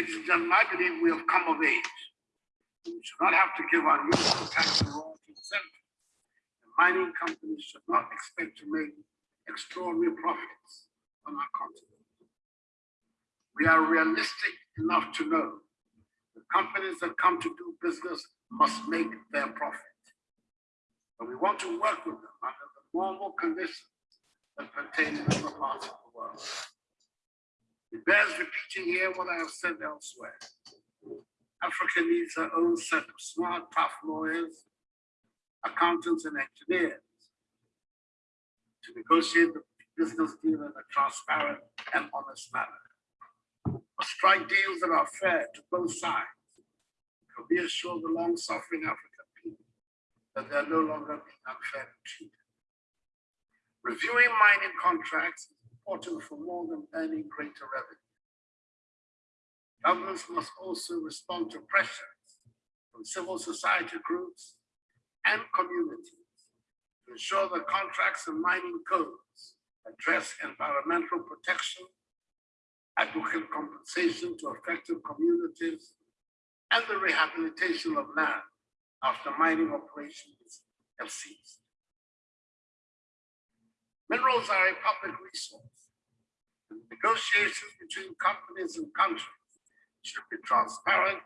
Ladies and gentlemen, I believe we have come of age. We should not have to give our unusual tax and royalty incentives. The mining companies should not expect to make extraordinary profits on our continent. We are realistic enough to know the companies that come to do business must make their profit. But we want to work with them under the normal conditions that pertain in other parts of the world. It bears repeating here what I have said elsewhere. Africa needs her own set of smart, tough lawyers, accountants, and engineers to negotiate the business deal in a transparent and honest manner. Strike deals that are fair to both sides to reassure the long-suffering African people that they are no longer being unfairly treated. Reviewing mining contracts important for more than earning greater revenue. Governments must also respond to pressures from civil society groups and communities to ensure that contracts and mining codes address environmental protection, adequate compensation to affected communities, and the rehabilitation of land after mining operations have ceased. Minerals are a public resource. Negotiations between companies and countries should be transparent,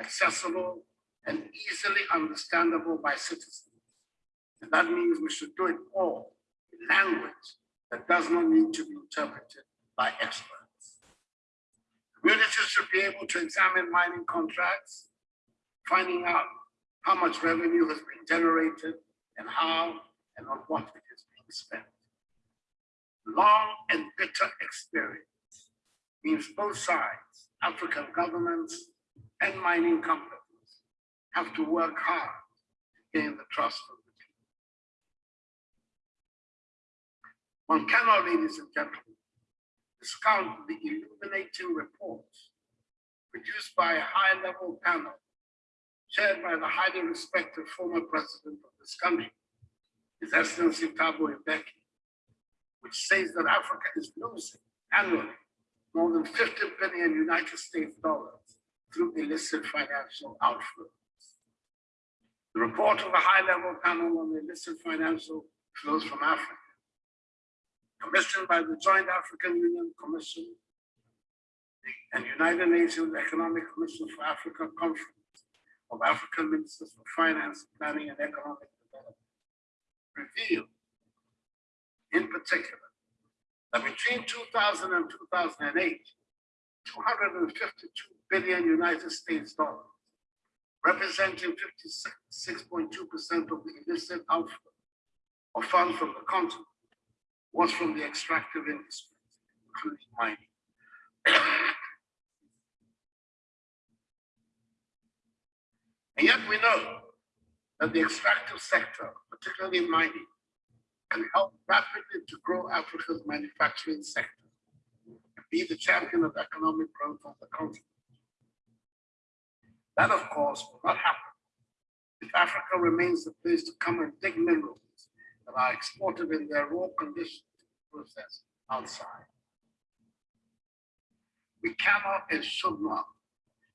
accessible, and easily understandable by citizens. And that means we should do it all in language that does not need to be interpreted by experts. Communities should be able to examine mining contracts, finding out how much revenue has been generated and how and on what it is being spent long and bitter experience means both sides, African governments and mining companies, have to work hard to gain the trust of the people. One cannot, ladies and gentlemen, discount the illuminating reports produced by a high-level panel chaired by the highly respected former president of this country, His Excellency Thabo Mbeki, which says that Africa is losing annually more than 50 billion United States dollars through illicit financial outflows. The report of the high-level panel on illicit financial flows from Africa, commissioned by the Joint African Union Commission and United Nations Economic Commission for Africa Conference of African Ministers for Finance, Planning and Economic Development, revealed in particular, that between 2000 and 2008, 252 billion United States dollars, representing 56.2% of the illicit outflow of funds from the continent, was from the extractive industries, including mining. and yet we know that the extractive sector, particularly mining, can help rapidly to grow Africa's manufacturing sector and be the champion of economic growth on the continent. That, of course, will not happen if Africa remains the place to come and dig minerals that are exported in their raw condition to process outside. We cannot and should not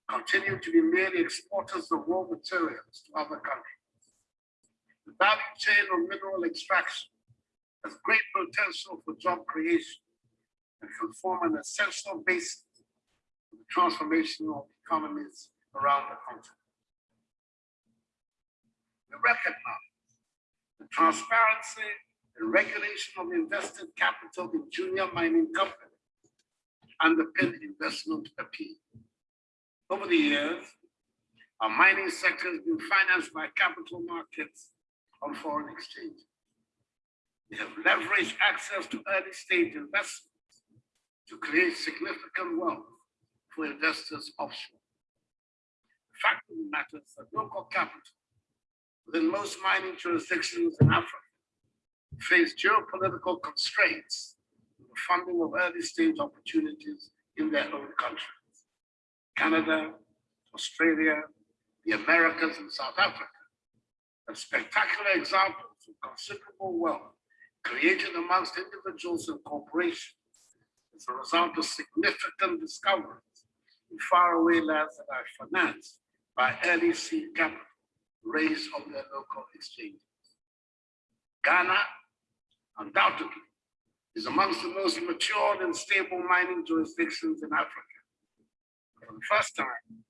continue to be merely exporters of raw materials to other countries. The value chain of mineral extraction has great potential for job creation and can form an essential basis for the transformation of economies around the continent. We recognize the transparency and regulation of invested capital in junior mining companies underpin investment appeal. Over the years, our mining sector has been financed by capital markets on foreign exchange. They have leveraged access to early stage investments to create significant wealth for investors offshore. The fact of the matter is that local capital within most mining jurisdictions in Africa face geopolitical constraints in the funding of early stage opportunities in their own countries. Canada, Australia, the Americas, and South Africa are spectacular examples of considerable wealth created amongst individuals and corporations as a result of significant discoveries in faraway lands that are financed by early seed capital raised on their local exchanges. Ghana, undoubtedly, is amongst the most matured and stable mining jurisdictions in Africa. For the first time,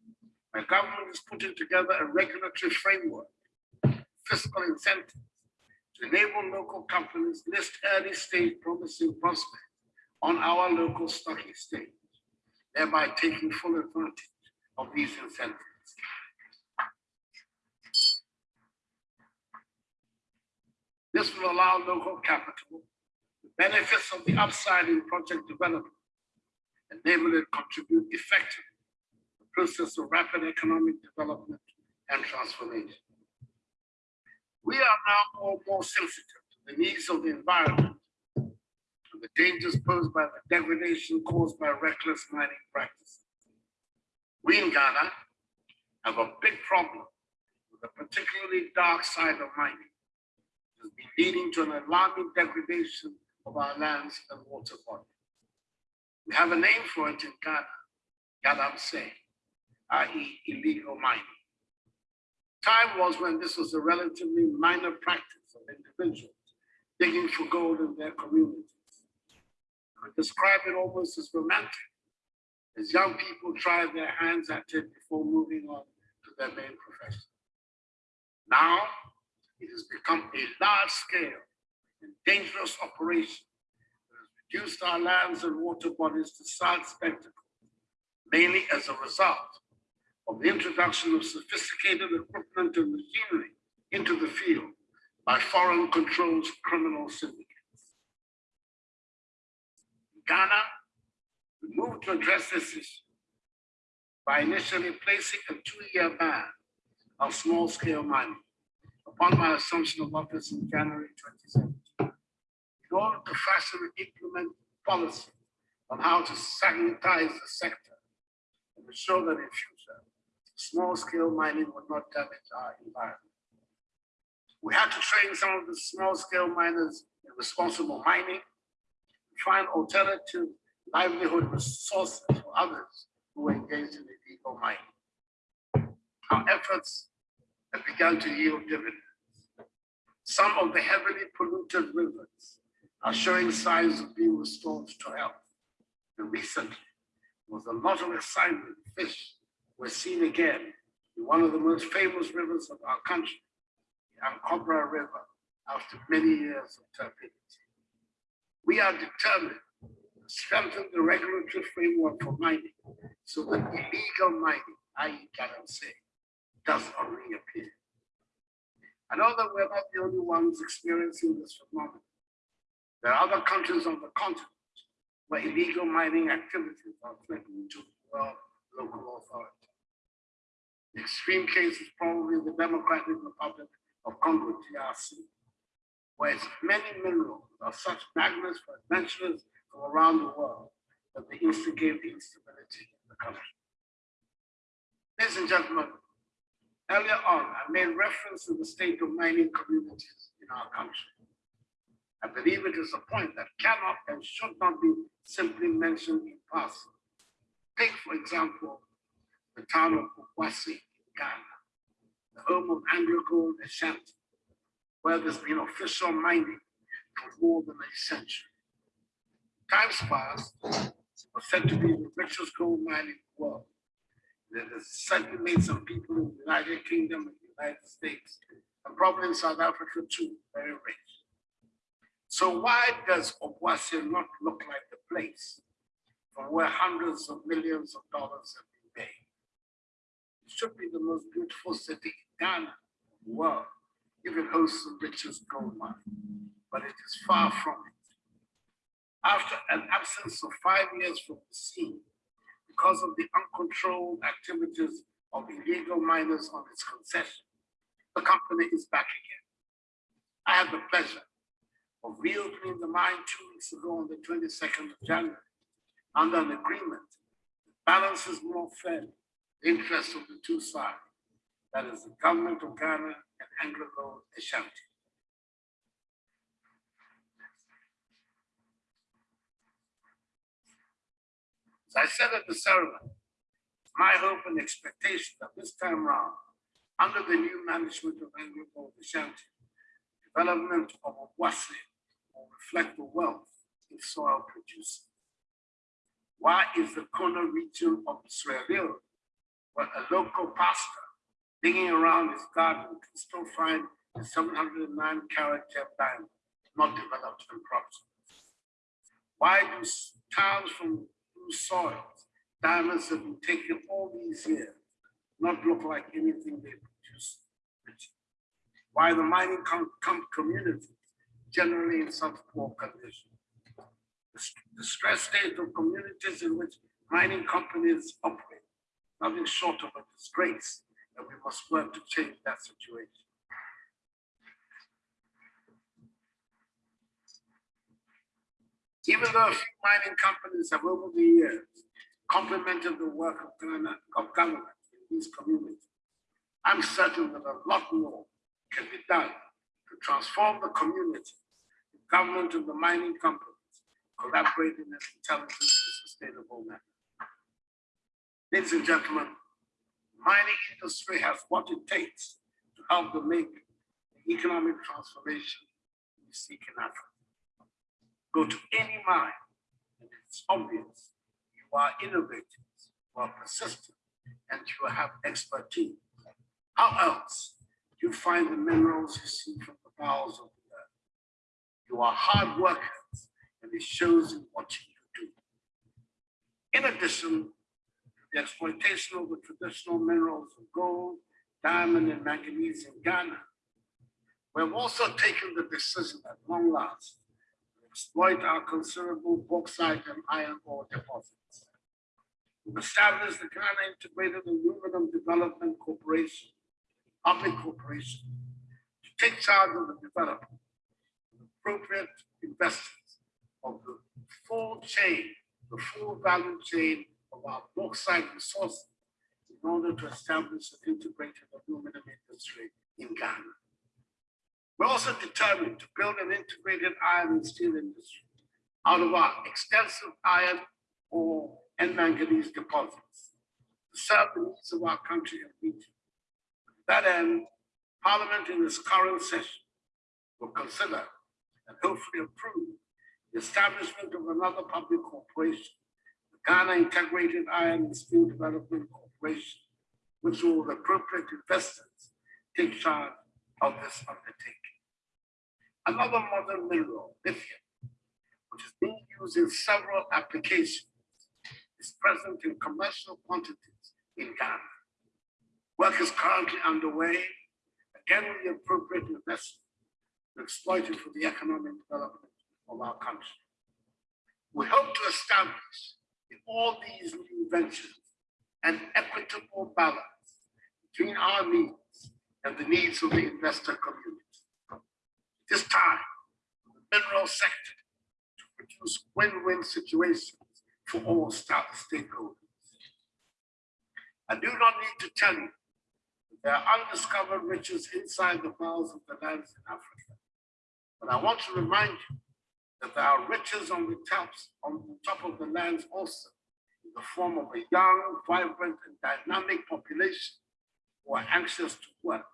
my government is putting together a regulatory framework, fiscal incentives, to enable local companies list early stage promising prospects on our local stock exchange, thereby taking full advantage of these incentives. This will allow local capital the benefits of the upside in project development, enable it contribute effectively to the process of rapid economic development and transformation. We are now more, more sensitive to the needs of the environment and the dangers posed by the degradation caused by reckless mining practices. We in Ghana have a big problem with the particularly dark side of mining has been leading to an alarming degradation of our lands and water body. We have a name for it in Ghana, Galamsey, i.e. illegal mining. Time was when this was a relatively minor practice of individuals digging for gold in their communities. I describe it almost as romantic, as young people try their hands at it before moving on to their main profession. Now, it has become a large scale and dangerous operation that has reduced our lands and water bodies to sad spectacle, mainly as a result of the introduction of sophisticated equipment and machinery into the field by foreign controlled criminal syndicates. In Ghana, we moved to address this issue by initially placing a two-year ban on small-scale mining upon my assumption of office in January 2017, in order to fashion and implement policy on how to sanitize the sector and ensure that in future, small-scale mining would not damage our environment. We had to train some of the small-scale miners in responsible mining, find alternative livelihood resources for others who engaged in illegal mining. Our efforts have begun to yield dividends. Some of the heavily polluted rivers are showing signs of being restored to health. And recently, there was a lot of excitement. Fish were seen again in one of the most famous rivers of our country, the Ankobra River, after many years of turbidity. We are determined to strengthen the regulatory framework for mining so that illegal mining, i.e. say, does not reappear. I know that we're not the only ones experiencing this phenomenon. There are other countries on the continent where illegal mining activities are threatening to well, local authority. The extreme case is probably the Democratic Republic of Congo, DRC, where its many minerals are such magnets for adventurers from around the world that they instigate the instability in the country. Ladies and gentlemen, Earlier on, I made reference to the state of mining communities in our country. I believe it is a point that cannot and should not be simply mentioned in passing. Take, for example, the town of Obuasi in Ghana, the home of AngloGold Ashanti, where there's been official mining for more than a century. Times past, was said to be the richest gold mine in the world that has certainly made some people in the United Kingdom and the United States, and probably in South Africa too, very rich. So why does Obuasi not look like the place from where hundreds of millions of dollars have? It should be the most beautiful city in Ghana, the world, if it hosts the richest gold mine, but it is far from it. After an absence of five years from the scene, because of the uncontrolled activities of illegal miners on its concession, the company is back again. I had the pleasure of reopening the mine two weeks ago on the 22nd of January under an agreement that balances more fairly interests of the two sides, that is the government of Ghana and Anglo Ashanti. As I said at the ceremony, my hope and expectation that this time round, under the new management of Anglo Ashanti, development of Obuasi will reflect the wealth its soil produces. Why is the Kono region of Sierra Leone, where a local pastor digging around his garden can still find a 709 carat diamond not developed and prosperous? Why do towns from whose soils diamonds have been taken all these years not look like anything they produce? Why the mining com com communities generally in such poor condition? The, the stress state of communities in which mining companies operate, nothing short of a disgrace, and we must work to change that situation. Even though a few mining companies have over the years complemented the work of, government, in these communities, I'm certain that a lot more can be done to transform the community, the government and the mining companies collaborate in an intelligent and sustainable manner. Ladies and gentlemen, mining industry has what it takes to help to make the economic transformation we seek in Africa. Go to any mine, and it's obvious you are innovators, you are persistent, and you have expertise. How else do you find the minerals you see from the bowels of the earth? You are hard workers, and it shows in what you do. In addition the exploitation of the traditional minerals of gold, diamond, and manganese in Ghana, we've also taken the decision at long last to exploit our considerable bauxite and iron ore deposits. We've established the Ghana Integrated Aluminum Development Corporation, public corporation, to take charge of the development of appropriate investors of the full chain, the full value chain of our bauxite resources in order to establish an integrated aluminum industry in Ghana. We're also determined to build an integrated iron and steel industry out of our extensive iron ore and manganese deposits to serve the needs of our country and region. To that end, Parliament in its current session will consider and hopefully approve the establishment of another public corporation, Ghana Integrated Iron and Steel Development Corporation, which will, appropriate investors, take charge of this undertaking. Another modern mineral, lithium, which is being used in several applications, is present in commercial quantities in Ghana. Work is currently underway, again with the appropriate investment to exploit it for the economic development of our country. We hope to establish in all these new ventures an equitable balance between our needs and the needs of the investor community this time for the mineral sector to produce win-win situations for all stakeholders. I do not need to tell you that there are undiscovered riches inside the bowels of the lands in Africa. But I want to remind you that there are riches on the tops, on the top of the lands also, in the form of a young, vibrant, and dynamic population who are anxious to work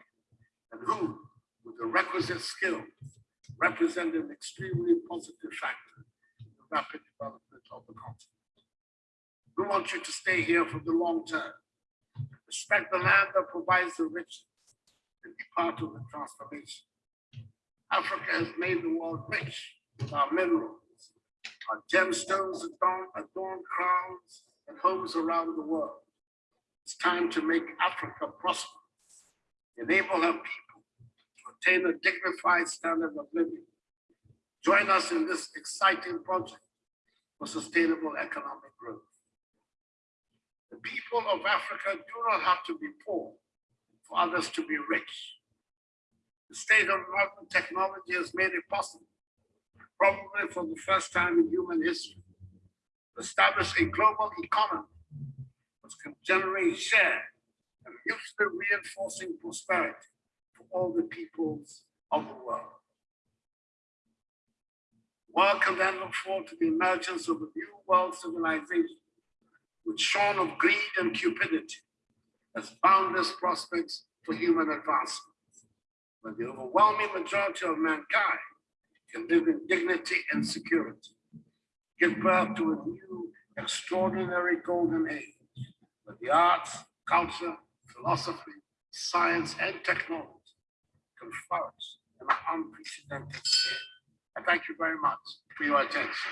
and who with the requisite skills represent an extremely positive factor in the rapid development of the continent. We want you to stay here for the long term. Respect the land that provides the riches and be part of the transformation. Africa has made the world rich our minerals, our gemstones adorn, adorn crowns and homes around the world. It's time to make Africa prosperous, enable her people to attain a dignified standard of living. Join us in this exciting project for sustainable economic growth. The people of Africa do not have to be poor for others to be rich. The state of modern technology has made it possible, probably for the first time in human history, to establish a global economy which can generate share and mutually reinforcing prosperity for all the peoples of the world. One can then look forward to the emergence of a new world civilization which shone of greed and cupidity as boundless prospects for human advancement. When the overwhelming majority of mankind can live in dignity and security, give birth to a new extraordinary golden age, where the arts, culture, philosophy, science, and technology can flourish in an unprecedented scale. I thank you very much for your attention.